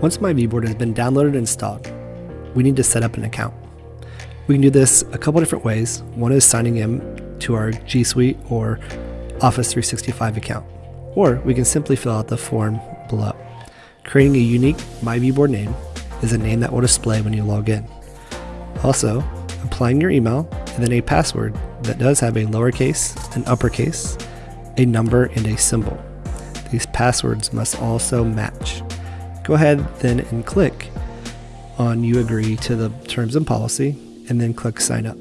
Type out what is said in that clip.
Once my myViewBoard has been downloaded and installed, we need to set up an account. We can do this a couple different ways. One is signing in to our G Suite or Office 365 account, or we can simply fill out the form below. Creating a unique My myViewBoard name is a name that will display when you log in. Also, applying your email and then a password that does have a lowercase, an uppercase, a number, and a symbol. These passwords must also match. Go ahead then and click on you agree to the terms and policy and then click sign up.